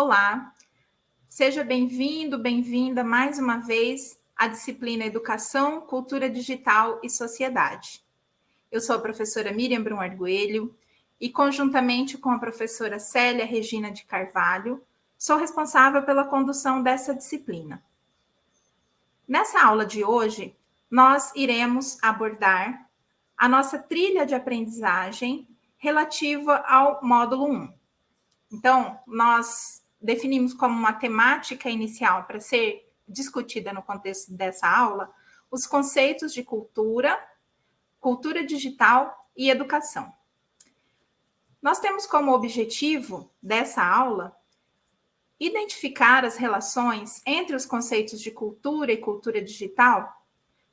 Olá, seja bem-vindo, bem-vinda mais uma vez à disciplina Educação, Cultura Digital e Sociedade. Eu sou a professora Miriam Brum Arguelho e, conjuntamente com a professora Célia Regina de Carvalho, sou responsável pela condução dessa disciplina. Nessa aula de hoje, nós iremos abordar a nossa trilha de aprendizagem relativa ao módulo 1. Então, nós definimos como uma temática inicial para ser discutida no contexto dessa aula os conceitos de cultura, cultura digital e educação. Nós temos como objetivo dessa aula identificar as relações entre os conceitos de cultura e cultura digital,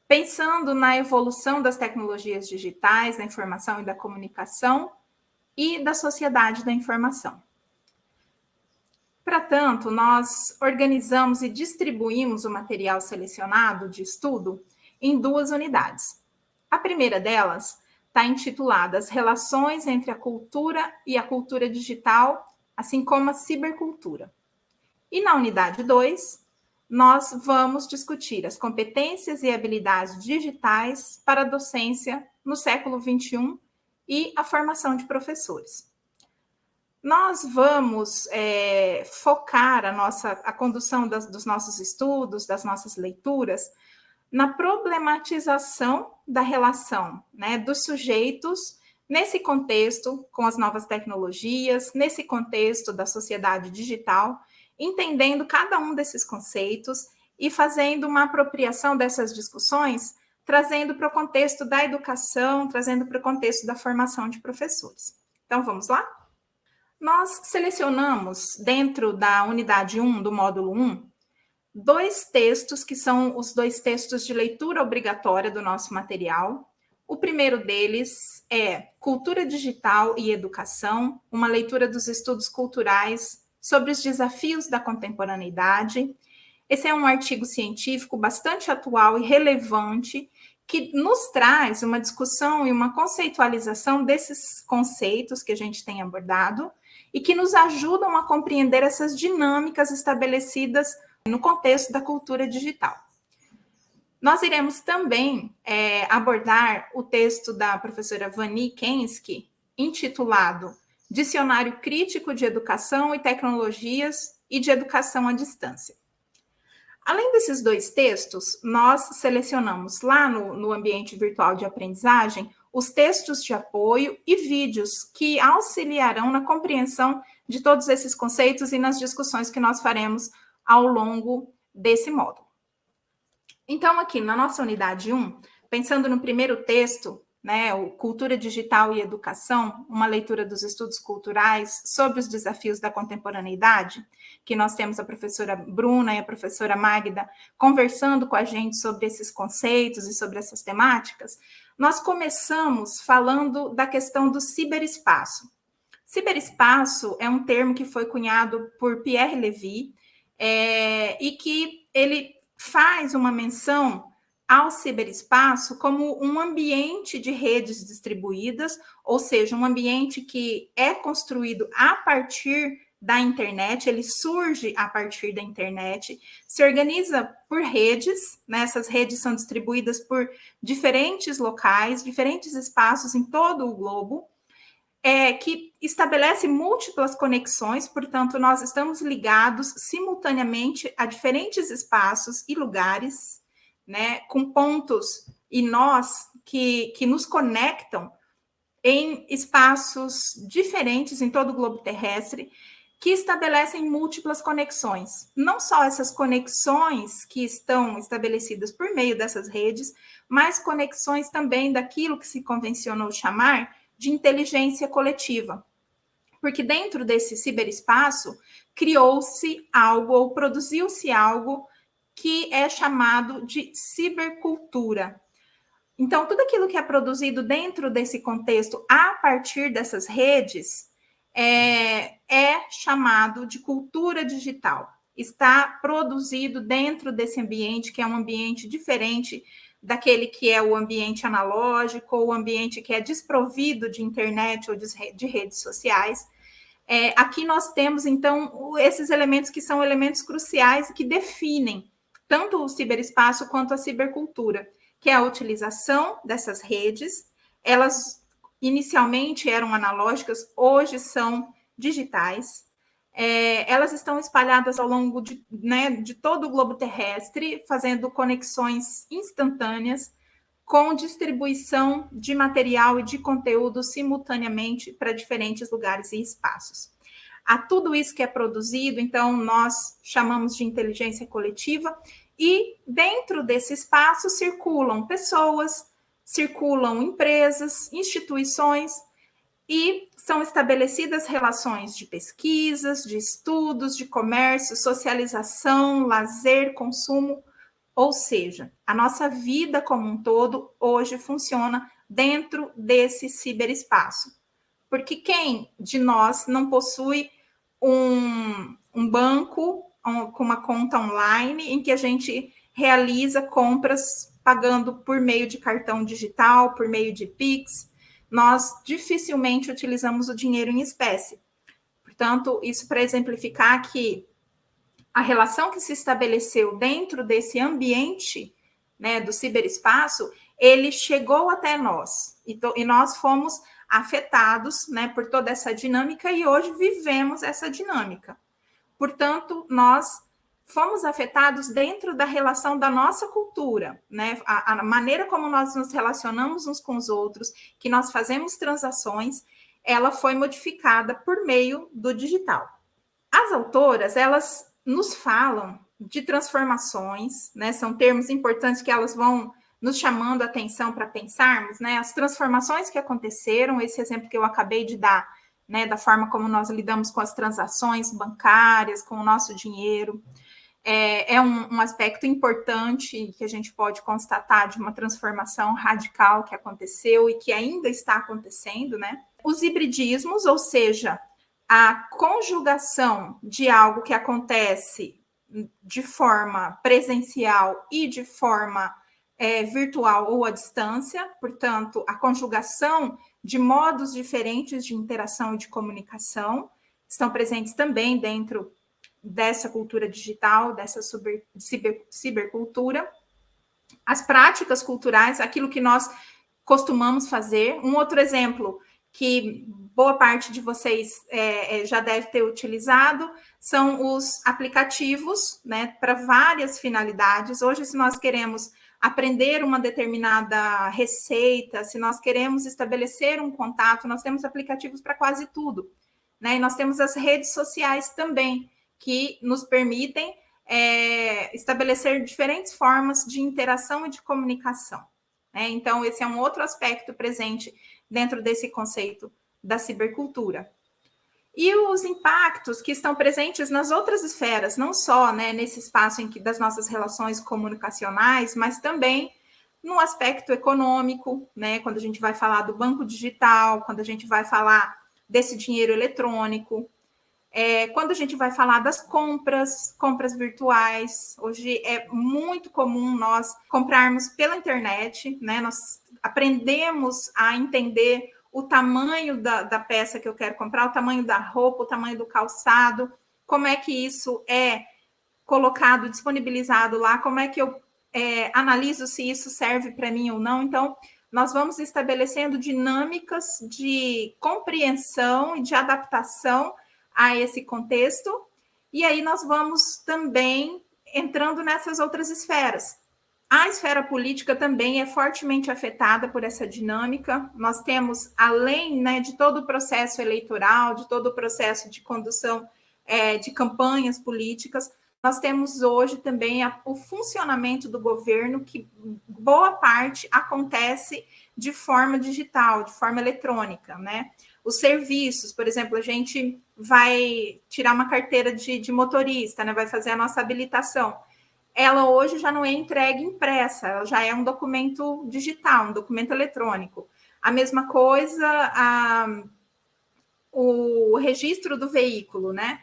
pensando na evolução das tecnologias digitais, da informação e da comunicação e da sociedade da informação. Para tanto, nós organizamos e distribuímos o material selecionado de estudo em duas unidades. A primeira delas está intitulada As Relações entre a Cultura e a Cultura Digital, assim como a Cibercultura. E na unidade 2, nós vamos discutir as competências e habilidades digitais para a docência no século XXI e a formação de professores. Nós vamos é, focar a nossa a condução das, dos nossos estudos, das nossas leituras, na problematização da relação né, dos sujeitos nesse contexto com as novas tecnologias, nesse contexto da sociedade digital, entendendo cada um desses conceitos e fazendo uma apropriação dessas discussões, trazendo para o contexto da educação, trazendo para o contexto da formação de professores. Então, vamos lá? Nós selecionamos, dentro da unidade 1 do módulo 1, dois textos que são os dois textos de leitura obrigatória do nosso material. O primeiro deles é Cultura Digital e Educação, uma leitura dos estudos culturais sobre os desafios da contemporaneidade. Esse é um artigo científico bastante atual e relevante que nos traz uma discussão e uma conceitualização desses conceitos que a gente tem abordado e que nos ajudam a compreender essas dinâmicas estabelecidas no contexto da cultura digital. Nós iremos também é, abordar o texto da professora Vani Kensky, intitulado Dicionário Crítico de Educação e Tecnologias e de Educação à Distância. Além desses dois textos, nós selecionamos lá no, no ambiente virtual de aprendizagem os textos de apoio e vídeos que auxiliarão na compreensão de todos esses conceitos e nas discussões que nós faremos ao longo desse módulo. Então, aqui na nossa unidade 1, pensando no primeiro texto, né, o Cultura Digital e Educação, uma leitura dos estudos culturais sobre os desafios da contemporaneidade, que nós temos a professora Bruna e a professora Magda conversando com a gente sobre esses conceitos e sobre essas temáticas, nós começamos falando da questão do ciberespaço. Ciberespaço é um termo que foi cunhado por Pierre Levy é, e que ele faz uma menção ao ciberespaço como um ambiente de redes distribuídas, ou seja, um ambiente que é construído a partir da internet, ele surge a partir da internet, se organiza por redes, né? essas redes são distribuídas por diferentes locais, diferentes espaços em todo o globo, é, que estabelece múltiplas conexões, portanto, nós estamos ligados simultaneamente a diferentes espaços e lugares, né, com pontos e nós que, que nos conectam em espaços diferentes em todo o globo terrestre, que estabelecem múltiplas conexões. Não só essas conexões que estão estabelecidas por meio dessas redes, mas conexões também daquilo que se convencionou chamar de inteligência coletiva. Porque dentro desse ciberespaço criou-se algo ou produziu-se algo que é chamado de cibercultura. Então, tudo aquilo que é produzido dentro desse contexto a partir dessas redes é, é chamado de cultura digital. Está produzido dentro desse ambiente, que é um ambiente diferente daquele que é o ambiente analógico, ou o ambiente que é desprovido de internet ou de redes sociais, É, aqui nós temos, então, esses elementos que são elementos cruciais que definem tanto o ciberespaço quanto a cibercultura, que é a utilização dessas redes. Elas inicialmente eram analógicas, hoje são digitais. É, elas estão espalhadas ao longo de, né, de todo o globo terrestre, fazendo conexões instantâneas com distribuição de material e de conteúdo simultaneamente para diferentes lugares e espaços. A tudo isso que é produzido, então, nós chamamos de inteligência coletiva, e dentro desse espaço circulam pessoas, circulam empresas, instituições, e são estabelecidas relações de pesquisas, de estudos, de comércio, socialização, lazer, consumo ou seja, a nossa vida como um todo hoje funciona dentro desse ciberespaço. Porque quem de nós não possui um, um banco um, com uma conta online em que a gente realiza compras pagando por meio de cartão digital, por meio de Pix? Nós dificilmente utilizamos o dinheiro em espécie. Portanto, isso para exemplificar que a relação que se estabeleceu dentro desse ambiente né, do ciberespaço, ele chegou até nós e, e nós fomos afetados né, por toda essa dinâmica e hoje vivemos essa dinâmica. Portanto, nós fomos afetados dentro da relação da nossa cultura, né? A, a, maneira como nós nos relacionamos uns com os outros, que nós fazemos transações, ela foi modificada por meio do digital. As autoras, elas nos falam de transformações, né? São termos importantes que elas vão nos chamando a atenção para pensarmos, né? As transformações que aconteceram, esse exemplo que eu acabei de dar, né? Da forma como nós lidamos com as transações bancárias, com o nosso dinheiro, é, é um, um aspecto importante que a gente pode constatar de uma transformação radical que aconteceu e que ainda está acontecendo, né? Os hibridismos, ou seja, a conjugação de algo que acontece de forma presencial e de forma é, virtual ou à distância, portanto, a conjugação de modos diferentes de interação e de comunicação estão presentes também dentro dessa cultura digital, dessa super, ciber, cibercultura. As práticas culturais, aquilo que nós costumamos fazer. Um outro exemplo que boa parte de vocês é, é, já deve ter utilizado, são os aplicativos, né, para várias finalidades. Hoje, se nós queremos aprender uma determinada receita, se nós queremos estabelecer um contato, nós temos aplicativos para quase tudo, né? E nós temos as redes sociais também, que nos permitem é, estabelecer diferentes formas de interação e de comunicação. Né? Então, esse é um outro aspecto presente dentro desse conceito da cibercultura. E os impactos que estão presentes nas outras esferas, não só né, nesse espaço em que, das nossas relações comunicacionais, mas também no aspecto econômico, né, quando a gente vai falar do banco digital, quando a gente vai falar desse dinheiro eletrônico, é, quando a gente vai falar das compras, compras virtuais, hoje é muito comum nós comprarmos pela internet, né? Nós aprendemos a entender o tamanho da, da peça que eu quero comprar, o tamanho da roupa, o tamanho do calçado, como é que isso é colocado, disponibilizado lá, como é que eu é, analiso se isso serve para mim ou não. Então, nós vamos estabelecendo dinâmicas de compreensão e de adaptação a esse contexto, e aí nós vamos também entrando nessas outras esferas. A esfera política também é fortemente afetada por essa dinâmica. Nós temos, além né, de todo o processo eleitoral, de todo o processo de condução é, de campanhas políticas, nós temos hoje também a, o funcionamento do governo, que boa parte acontece de forma digital, de forma eletrônica, né? Os serviços, por exemplo, a gente vai tirar uma carteira de, de motorista, né? Vai fazer a nossa habilitação ela hoje já não é entregue impressa, ela já é um documento digital, um documento eletrônico. A mesma coisa, a, o registro do veículo, né?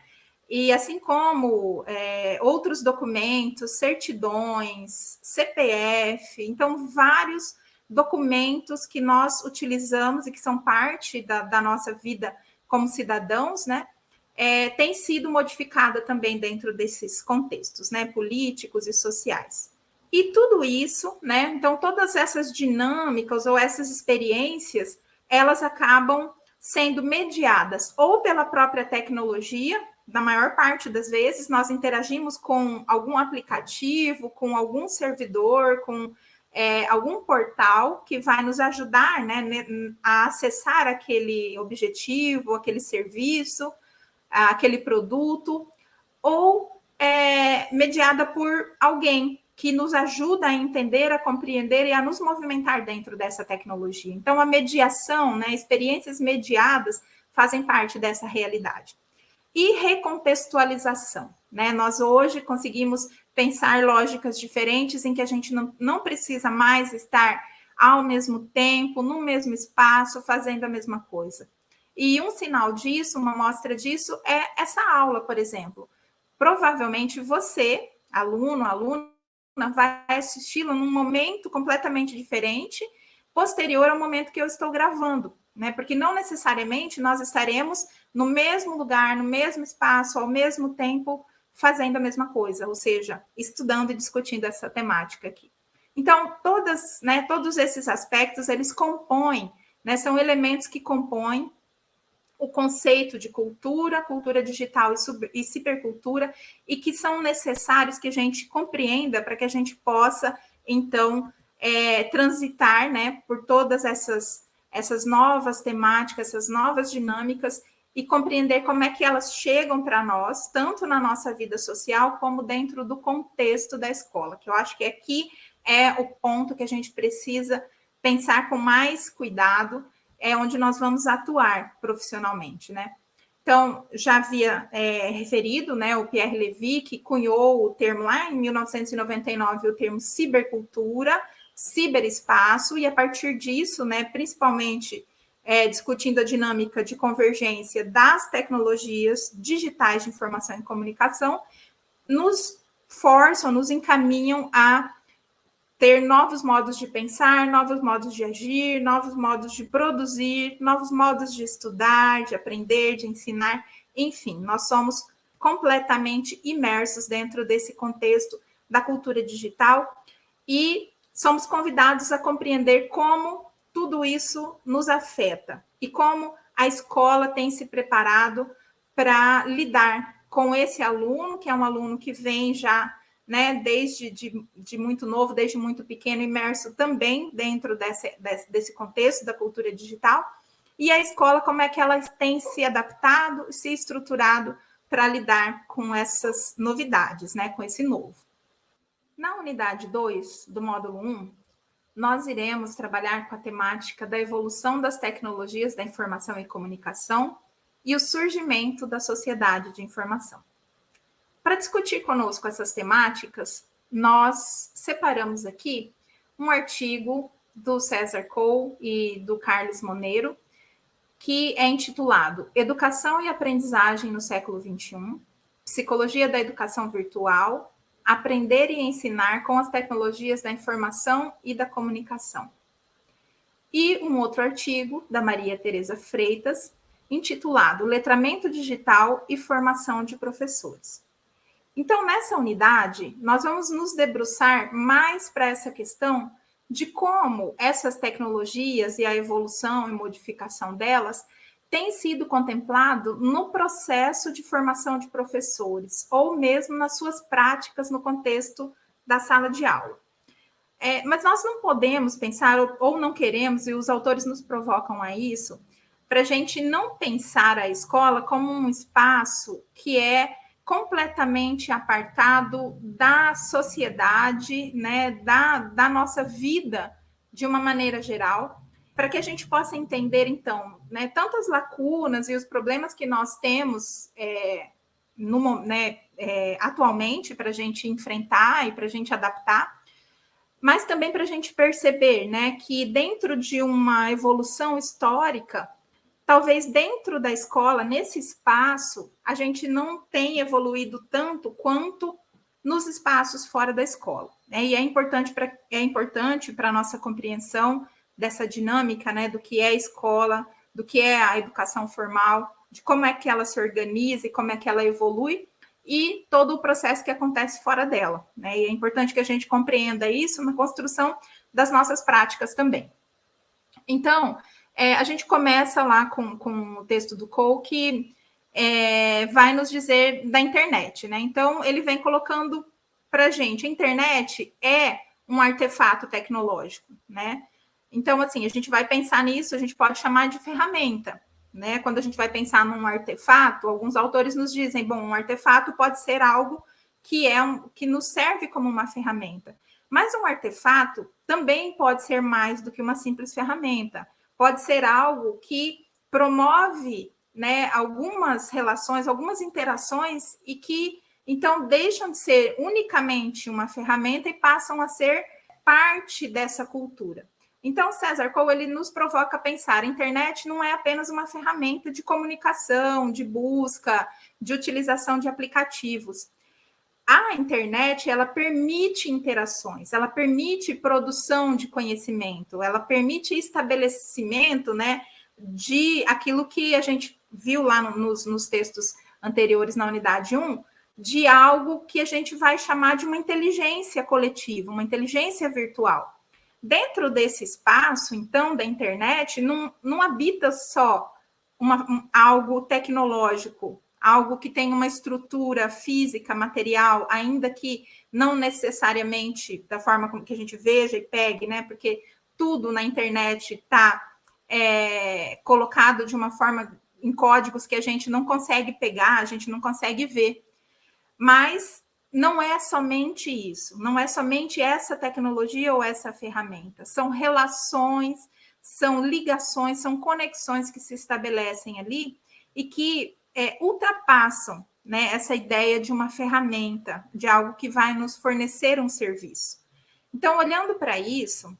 E assim como é, outros documentos, certidões, CPF, então vários documentos que nós utilizamos e que são parte da, da nossa vida como cidadãos, né, é, tem sido modificada também dentro desses contextos, né, políticos e sociais. E tudo isso, né, então todas essas dinâmicas ou essas experiências, elas acabam sendo mediadas ou pela própria tecnologia, na maior parte das vezes, nós interagimos com algum aplicativo, com algum servidor, com é, algum portal que vai nos ajudar né, a acessar aquele objetivo, aquele serviço, aquele produto, ou é, mediada por alguém que nos ajuda a entender, a compreender e a nos movimentar dentro dessa tecnologia. Então, a mediação, né, experiências mediadas fazem parte dessa realidade. E recontextualização, né? Nós hoje conseguimos pensar lógicas diferentes em que a gente não, não precisa mais estar ao mesmo tempo, no mesmo espaço, fazendo a mesma coisa. E um sinal disso, uma mostra disso, é essa aula, por exemplo. Provavelmente você, aluno, aluna, vai assisti-la num momento completamente diferente, posterior ao momento que eu estou gravando, né? Porque não necessariamente nós estaremos no mesmo lugar, no mesmo espaço, ao mesmo tempo, fazendo a mesma coisa, ou seja, estudando e discutindo essa temática aqui. Então, todas, né, todos esses aspectos, eles compõem, né, são elementos que compõem o conceito de cultura, cultura digital e, e cibercultura, e que são necessários que a gente compreenda para que a gente possa, então, é, transitar né, por todas essas, essas novas temáticas, essas novas dinâmicas e compreender como é que elas chegam para nós, tanto na nossa vida social, como dentro do contexto da escola, que eu acho que aqui é o ponto que a gente precisa pensar com mais cuidado, é onde nós vamos atuar profissionalmente, né? Então, já havia é, referido, né, o Pierre Levy, que cunhou o termo lá em 1999, o termo cibercultura, ciberespaço, e a partir disso, né, principalmente é, discutindo a dinâmica de convergência das tecnologias digitais de informação e comunicação, nos forçam, nos encaminham a ter novos modos de pensar, novos modos de agir, novos modos de produzir, novos modos de estudar, de aprender, de ensinar, enfim, nós somos completamente imersos dentro desse contexto da cultura digital e somos convidados a compreender como tudo isso nos afeta e como a escola tem se preparado para lidar com esse aluno, que é um aluno que vem já né, desde de, de, muito novo, desde muito pequeno, imerso também dentro desse, desse, desse contexto da cultura digital, e a escola, como é que ela tem se adaptado, se estruturado para lidar com essas novidades, né, com esse novo. Na unidade 2 do módulo 1, nós iremos trabalhar com a temática da evolução das tecnologias da informação e comunicação e o surgimento da sociedade de informação. Para discutir conosco essas temáticas, nós separamos aqui um artigo do César Cole e do Carlos Moneiro, que é intitulado Educação e Aprendizagem no Século XXI, Psicologia da Educação Virtual, Aprender e Ensinar com as Tecnologias da Informação e da Comunicação. E um outro artigo da Maria Tereza Freitas, intitulado Letramento Digital e Formação de Professores. Então, nessa unidade, nós vamos nos debruçar mais para essa questão de como essas tecnologias e a evolução e modificação delas têm sido contemplado no processo de formação de professores, ou mesmo nas suas práticas no contexto da sala de aula. É, mas nós não podemos pensar, ou, ou não queremos, e os autores nos provocam a isso, para a gente não pensar a escola como um espaço que é completamente apartado da sociedade, né, da, da nossa vida de uma maneira geral, para que a gente possa entender, então, né, tantas lacunas e os problemas que nós temos é, no, né, é, atualmente para a gente enfrentar e para a gente adaptar, mas também para a gente perceber né, que dentro de uma evolução histórica, talvez dentro da escola, nesse espaço, a gente não tenha evoluído tanto quanto nos espaços fora da escola. Né? E é importante para é importante para a nossa compreensão dessa dinâmica, né, do que é escola, do que é a educação formal, de como é que ela se organiza e como é que ela evolui, e todo o processo que acontece fora dela. Né? E é importante que a gente compreenda isso na construção das nossas práticas também. Então, é, a gente começa lá com, com o texto do Cole, que é, vai nos dizer da internet. Né? Então, ele vem colocando para a gente, a internet é um artefato tecnológico, né? Então, assim, a gente vai pensar nisso, a gente pode chamar de ferramenta, né? Quando a gente vai pensar num artefato, alguns autores nos dizem, bom, um artefato pode ser algo que é um, que nos serve como uma ferramenta. Mas um artefato também pode ser mais do que uma simples ferramenta. Pode ser algo que promove, né, algumas relações, algumas interações e que então deixam de ser unicamente uma ferramenta e passam a ser parte dessa cultura. Então, César Cole, ele nos provoca a pensar, a internet não é apenas uma ferramenta de comunicação, de busca, de utilização de aplicativos. A internet, ela permite interações, ela permite produção de conhecimento, ela permite estabelecimento, né, de aquilo que a gente viu lá nos, nos textos anteriores na unidade 1, de algo que a gente vai chamar de uma inteligência coletiva, uma inteligência virtual. Dentro desse espaço, então, da internet, não, não habita só uma, um, algo tecnológico, algo que tem uma estrutura física, material, ainda que não necessariamente da forma como que a gente veja e pegue, né? Porque tudo na internet está é, colocado de uma forma em códigos que a gente não consegue pegar, a gente não consegue ver. Mas não é somente isso, não é somente essa tecnologia ou essa ferramenta, são relações, são ligações, são conexões que se estabelecem ali e que é, ultrapassam né, essa ideia de uma ferramenta, de algo que vai nos fornecer um serviço. Então, olhando para isso,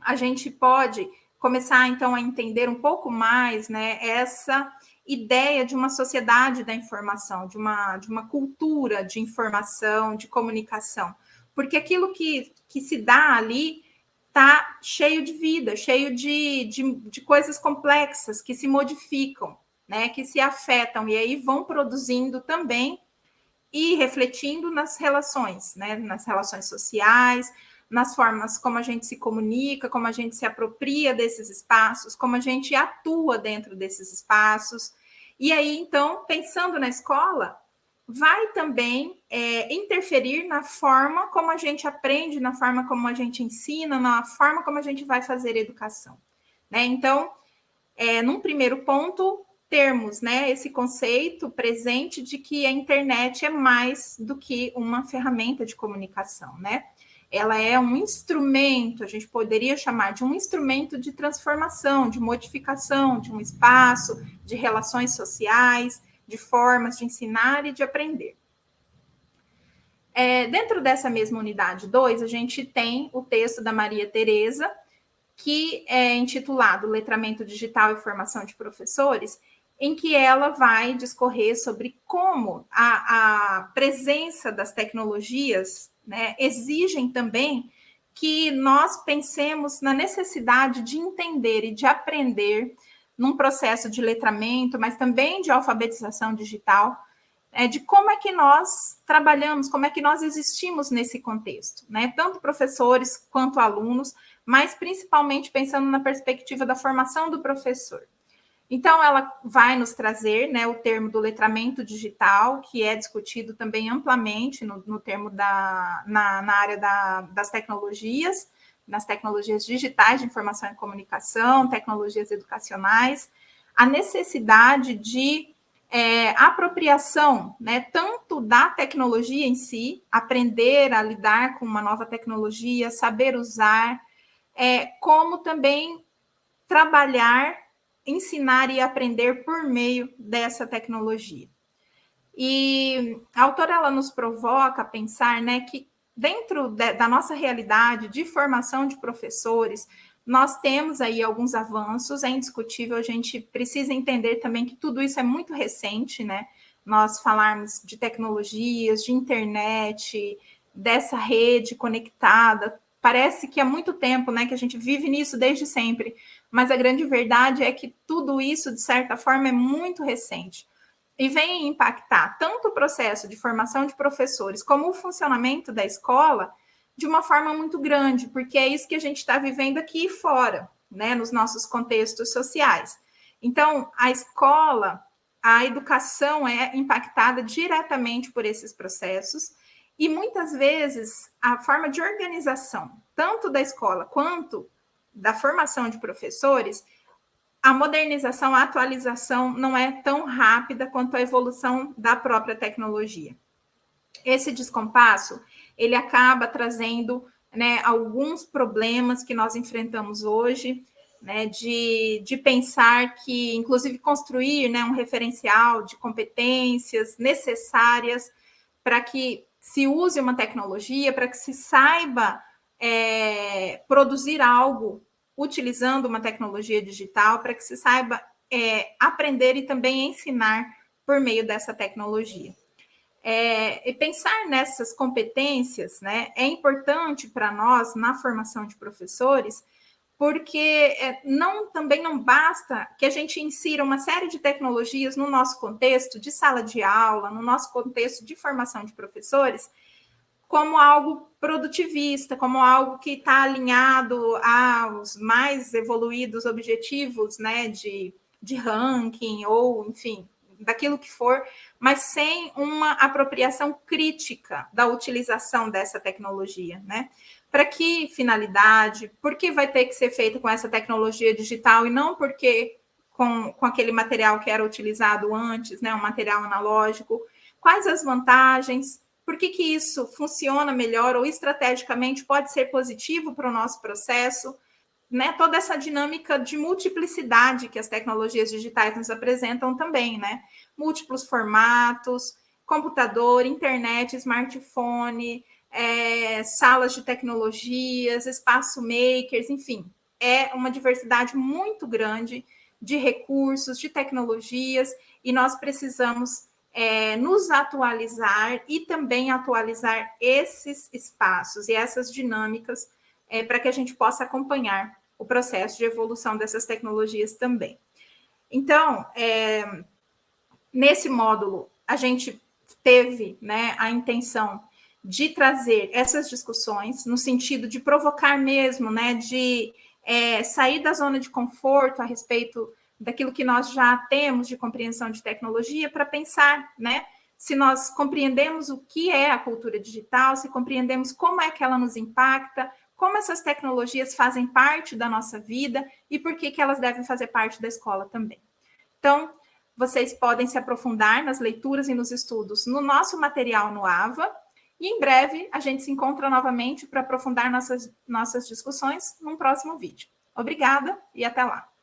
a gente pode começar então a entender um pouco mais né, essa ideia de uma sociedade da informação, de uma, de uma cultura de informação, de comunicação. Porque aquilo que, que se dá ali está cheio de vida, cheio de, de, de, coisas complexas que se modificam, né, que se afetam e aí vão produzindo também e refletindo nas relações, né, nas relações sociais, nas formas como a gente se comunica, como a gente se apropria desses espaços, como a gente atua dentro desses espaços. E aí, então, pensando na escola, vai também é, interferir na forma como a gente aprende, na forma como a gente ensina, na forma como a gente vai fazer educação. Né? Então, é, num primeiro ponto, termos né, esse conceito presente de que a internet é mais do que uma ferramenta de comunicação, né? Ela é um instrumento, a gente poderia chamar de um instrumento de transformação, de modificação de um espaço, de relações sociais, de formas de ensinar e de aprender. É, dentro dessa mesma unidade 2, a gente tem o texto da Maria Tereza, que é intitulado Letramento Digital e Formação de Professores, em que ela vai discorrer sobre como a, a presença das tecnologias né, exigem também que nós pensemos na necessidade de entender e de aprender num processo de letramento, mas também de alfabetização digital, é, de como é que nós trabalhamos, como é que nós existimos nesse contexto, né? Tanto professores quanto alunos, mas principalmente pensando na perspectiva da formação do professor. Então, ela vai nos trazer né, o termo do letramento digital, que é discutido também amplamente no, no termo da, na, na área da, das tecnologias, nas tecnologias digitais de informação e comunicação, tecnologias educacionais, a necessidade de é, apropriação, né, tanto da tecnologia em si, aprender a lidar com uma nova tecnologia, saber usar, é, como também trabalhar ensinar e aprender por meio dessa tecnologia. E a autora ela nos provoca a pensar né, que dentro de, da nossa realidade de formação de professores, nós temos aí alguns avanços, é indiscutível, a gente precisa entender também que tudo isso é muito recente, né? Nós falarmos de tecnologias, de internet, dessa rede conectada, parece que há muito tempo, né, que a gente vive nisso desde sempre, mas a grande verdade é que tudo isso, de certa forma, é muito recente e vem impactar tanto o processo de formação de professores como o funcionamento da escola de uma forma muito grande, porque é isso que a gente está vivendo aqui fora, né, nos nossos contextos sociais. Então, a escola, a educação é impactada diretamente por esses processos, e muitas vezes a forma de organização, tanto da escola quanto da formação de professores, a modernização, a atualização não é tão rápida quanto a evolução da própria tecnologia. Esse descompasso, ele acaba trazendo né, alguns problemas que nós enfrentamos hoje, né, de, de pensar que, inclusive, construir né, um referencial de competências necessárias para que se use uma tecnologia, para que se saiba é, produzir algo utilizando uma tecnologia digital, para que se saiba é, aprender e também ensinar por meio dessa tecnologia. É, e pensar nessas competências né, é importante para nós na formação de professores, porque é, não também não basta que a gente insira uma série de tecnologias no nosso contexto de sala de aula, no nosso contexto de formação de professores, como algo produtivista, como algo que está alinhado aos mais evoluídos objetivos né, de, de ranking ou, enfim, daquilo que for, mas sem uma apropriação crítica da utilização dessa tecnologia, né? Para que finalidade? Por que vai ter que ser feito com essa tecnologia digital e não porque com, com aquele material que era utilizado antes, né? Um material analógico? Quais as vantagens? Por que, que isso funciona melhor ou estrategicamente pode ser positivo para o nosso processo? né, toda essa dinâmica de multiplicidade que as tecnologias digitais nos apresentam também, né? Múltiplos formatos, computador, internet, smartphone, é, salas de tecnologias, espaço makers, enfim, é uma diversidade muito grande de recursos, de tecnologias, e nós precisamos é, nos atualizar e também atualizar esses espaços e essas dinâmicas é, para que a gente possa acompanhar o processo de evolução dessas tecnologias também. Então, é, nesse módulo, a gente teve né, a intenção de trazer essas discussões no sentido de provocar mesmo, né, de é, sair da zona de conforto a respeito daquilo que nós já temos de compreensão de tecnologia para pensar, né, se nós compreendemos o que é a cultura digital, se compreendemos como é que ela nos impacta, como essas tecnologias fazem parte da nossa vida e por que, que elas devem fazer parte da escola também. Então, vocês podem se aprofundar nas leituras e nos estudos no nosso material no AVA, e em breve a gente se encontra novamente para aprofundar nossas, nossas discussões num próximo vídeo. Obrigada e até lá!